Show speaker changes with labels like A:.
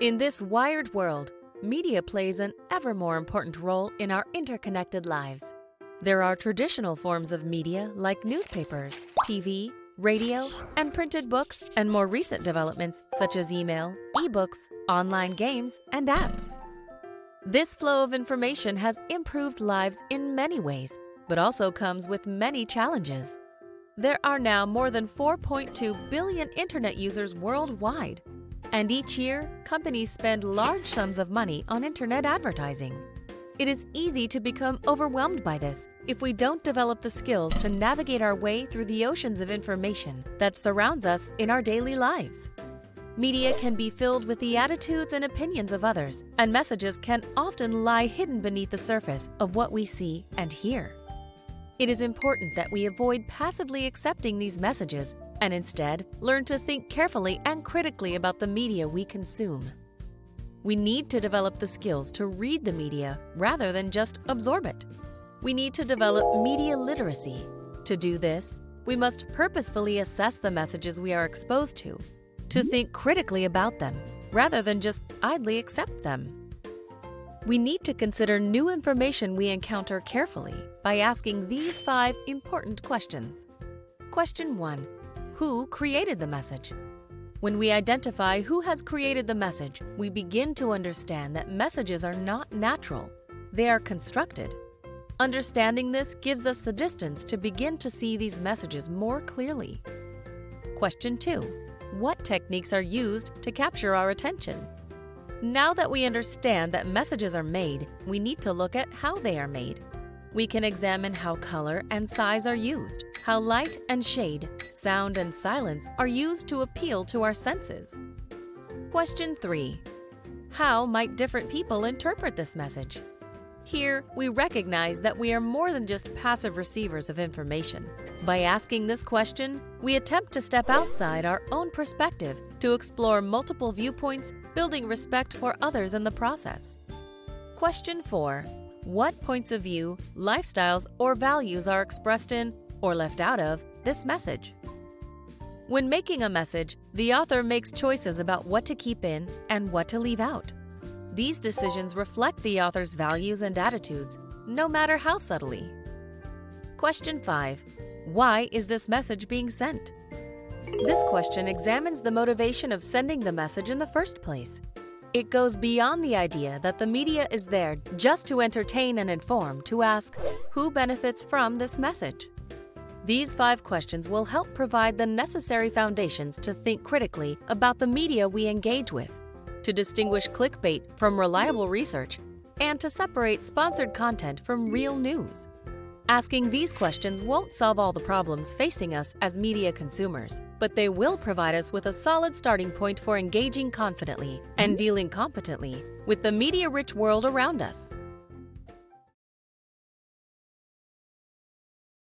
A: In this wired world, media plays an ever more important role in our interconnected lives. There are traditional forms of media like newspapers, TV, radio, and printed books, and more recent developments such as email, ebooks, online games, and apps. This flow of information has improved lives in many ways, but also comes with many challenges. There are now more than 4.2 billion internet users worldwide, and each year, companies spend large sums of money on internet advertising. It is easy to become overwhelmed by this if we don't develop the skills to navigate our way through the oceans of information that surrounds us in our daily lives. Media can be filled with the attitudes and opinions of others, and messages can often lie hidden beneath the surface of what we see and hear. It is important that we avoid passively accepting these messages and instead learn to think carefully and critically about the media we consume. We need to develop the skills to read the media rather than just absorb it. We need to develop media literacy. To do this, we must purposefully assess the messages we are exposed to, to mm-hmm. think critically about them rather than just idly accept them. We need to consider new information we encounter carefully by asking these five important questions. Question 1. Who created the message? When we identify who has created the message, we begin to understand that messages are not natural, they are constructed. Understanding this gives us the distance to begin to see these messages more clearly. Question 2. What techniques are used to capture our attention? Now that we understand that messages are made, we need to look at how they are made. We can examine how color and size are used, how light and shade, sound and silence are used to appeal to our senses. Question 3. How might different people interpret this message? Here, we recognize that we are more than just passive receivers of information. By asking this question, we attempt to step outside our own perspective to explore multiple viewpoints, building respect for others in the process. Question 4. What points of view, lifestyles, or values are expressed in, or left out of, this message? When making a message, the author makes choices about what to keep in and what to leave out. These decisions reflect the author's values and attitudes, no matter how subtly. Question 5. Why is this message being sent? This question examines the motivation of sending the message in the first place. It goes beyond the idea that the media is there just to entertain and inform to ask, who benefits from this message? These five questions will help provide the necessary foundations to think critically about the media we engage with, to distinguish clickbait from reliable research, and to separate sponsored content from real news. Asking these questions won't solve all the problems facing us as media consumers, but they will provide us with a solid starting point for engaging confidently and mm-hmm. dealing competently with the media-rich world around us.